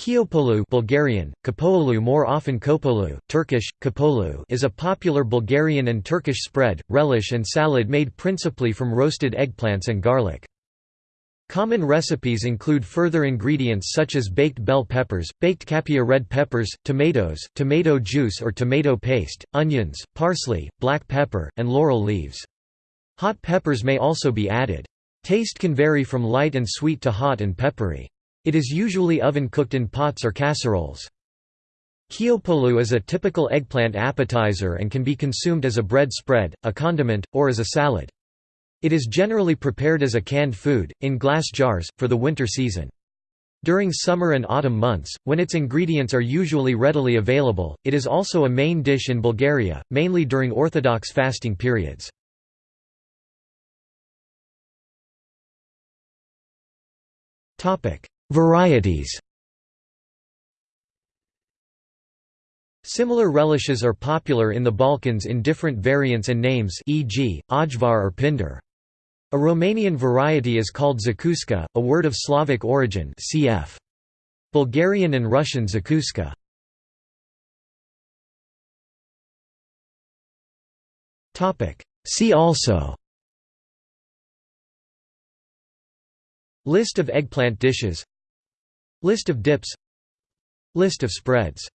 Kiopolu Bulgarian, Kapoğlu more often Kopolu, Turkish, Kapolu is a popular Bulgarian and Turkish spread, relish and salad made principally from roasted eggplants and garlic. Common recipes include further ingredients such as baked bell peppers, baked capia red peppers, tomatoes, tomato juice or tomato paste, onions, parsley, black pepper, and laurel leaves. Hot peppers may also be added. Taste can vary from light and sweet to hot and peppery. It is usually oven-cooked in pots or casseroles. Kiopolu is a typical eggplant appetizer and can be consumed as a bread spread, a condiment, or as a salad. It is generally prepared as a canned food, in glass jars, for the winter season. During summer and autumn months, when its ingredients are usually readily available, it is also a main dish in Bulgaria, mainly during Orthodox fasting periods. Varieties Similar relishes are popular in the Balkans in different variants and names e.g., ajvar or pindjur. A Romanian variety is called zakuska, a word of Slavic origin cf. Bulgarian and Russian zakuska. See also List of eggplant dishes List of dips. List of spreads